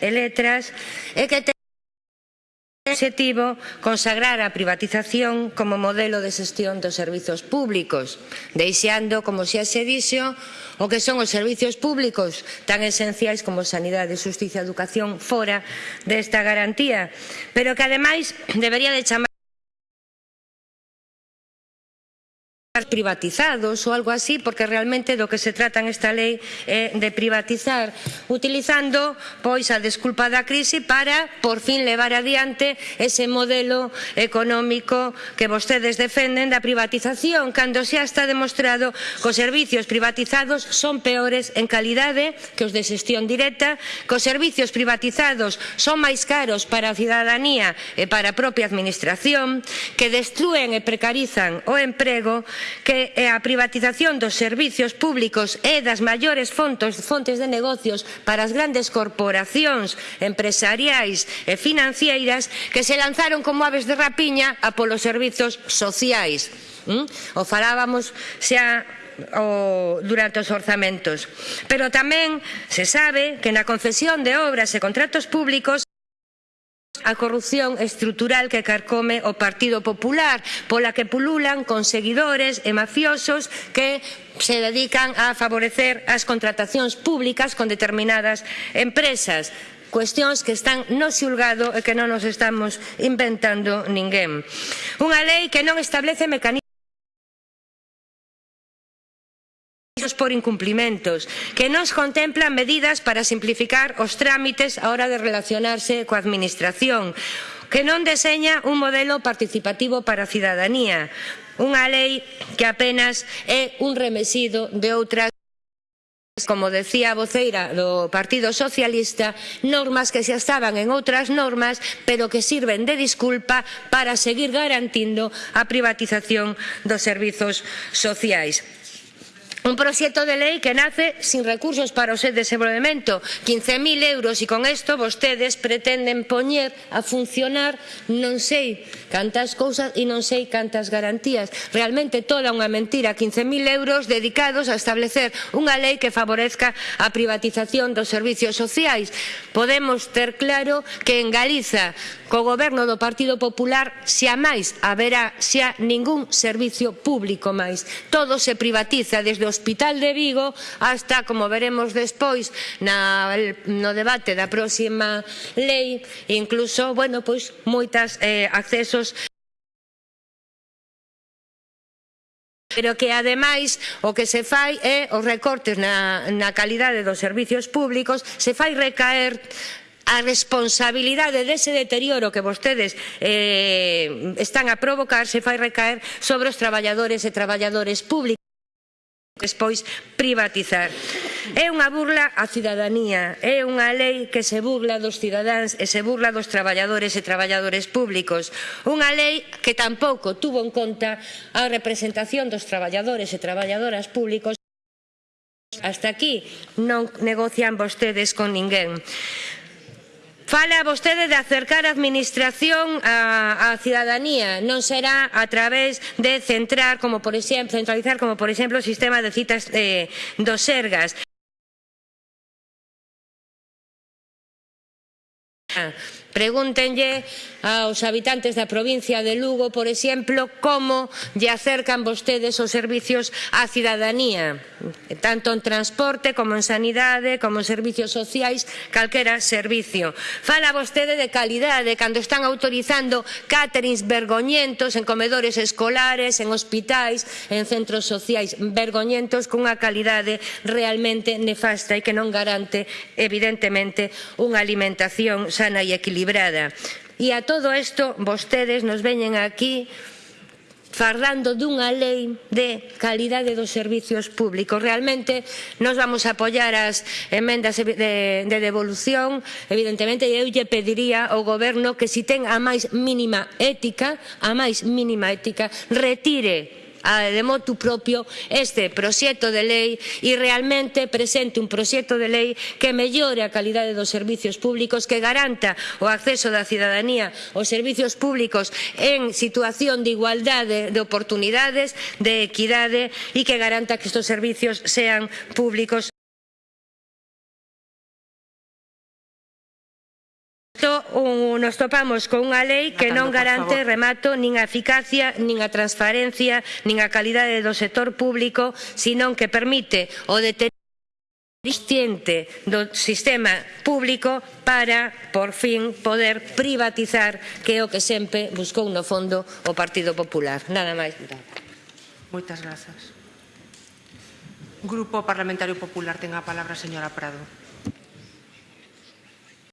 e letras e que ten objetivo consagrar a privatización como modelo de xestión dos servizos públicos, deixando, como xa se dixo, o que son os servizos públicos tan esenciais como sanidade, justicia, educación, fora desta garantía, pero que ademais debería de chamar privatizados ou algo así, porque realmente do que se trata esta lei é de privatizar, utilizando pois a desculpa da crise para por fin levar adiante ese modelo económico que vostedes defenden da privatización, cando xa está demostrado que os servicios privatizados son peores en calidade que os de xestión directa, que os servicios privatizados son máis caros para a cidadanía e para a propia administración, que destruen e precarizan o emprego que eh, a privatización dos servizos públicos é das maiores fontes, fontes de negocios para as grandes corporacións empresariais e financeiras que se lanzaron como aves de rapiña a polos servizos sociais. ¿Mm? O falábamos xa o, durante os orzamentos. Pero tamén se sabe que na concesión de obras e contratos públicos a corrupción estrutural que carcome o Partido Popular, pola que pululan con seguidores e mafiosos que se dedican a favorecer as contratacións públicas con determinadas empresas cuestións que están no xulgado e que non nos estamos inventando ninguén. Unha lei que non establece mecanismos por incumplimentos, que nos contemplan medidas para simplificar os trámites a hora de relacionarse coa Administración, que non deseña un modelo participativo para a cidadanía, unha lei que apenas é un remexido de outras como decía a voceira do Partido Socialista, normas que xa estaban en outras normas, pero que sirven de disculpa para seguir garantindo a privatización dos servizos sociais. Un proxecto de lei que nace sin recursos para o seu desenvolvemento, 15.000 euros, e con isto vostedes pretenden poñer a funcionar non sei cantas cousas e non sei cantas garantías. Realmente toda unha mentira, 15.000 euros dedicados a establecer unha lei que favorezca a privatización dos servicios sociais. Podemos ter claro que en Galiza, co goberno do Partido Popular, xa máis haberá xa ningún servicio público máis. Todo se privatiza desde os Hospital de Vigo hasta, como veremos despois, na, no debate da próxima lei, incluso, bueno, pois, moitas eh, accesos pero que ademais o que se fai é os recortes na, na calidade dos servizos públicos, se fai recaer a responsabilidade dese deterioro que vostedes eh, están a provocar se fai recaer sobre os traballadores e traballadores públicos despois privatizar. É unha burla á cidadanía, é unha lei que se burla dos cidadáns e se burla dos traballadores e traballadores públicos. Unha lei que tampouco tuvo en conta a representación dos traballadores e traballadoras públicos Hasta aquí non negocian vostedes con ninguén. Fala vostede de acercar a administración á, cidadanía, non será a través de centrar, como por exemplo, centralizar como por exemplo o sistema de citas eh, dos Sergas. Ah. Pregúntenlle aos habitantes da provincia de Lugo, por exemplo, como lle acercan vostedes os servizos á cidadanía, tanto en transporte como en sanidade, como en servizos sociais, calquera servicio. Fala vostede de calidade cando están autorizando caterings vergoñentos en comedores escolares, en hospitais, en centros sociais vergoñentos cunha calidade realmente nefasta e que non garante evidentemente unha alimentación sana e equilibrada equilibrada. E a todo isto vostedes nos veñen aquí fardando dunha lei de calidade dos servizos públicos. Realmente nos vamos a apoiar as emendas de, de devolución, evidentemente, e eu lle pediría ao goberno que se si ten a máis mínima ética, a máis mínima ética, retire de motu propio este proxecto de lei e realmente presente un proxecto de lei que mellore a calidade dos servizos públicos, que garanta o acceso da cidadanía aos servizos públicos en situación de igualdade de oportunidades, de equidade e que garanta que estes servizos sean públicos. tanto, un, nos topamos con unha lei que non garante, remato, nin a eficacia, nin a transparencia, nin a calidade do sector público, senón que permite o deterioro do sistema público para, por fin, poder privatizar que é o que sempre buscou no fondo o Partido Popular. Nada máis. Moitas grazas. Grupo Parlamentario Popular, ten a palabra a señora Prado.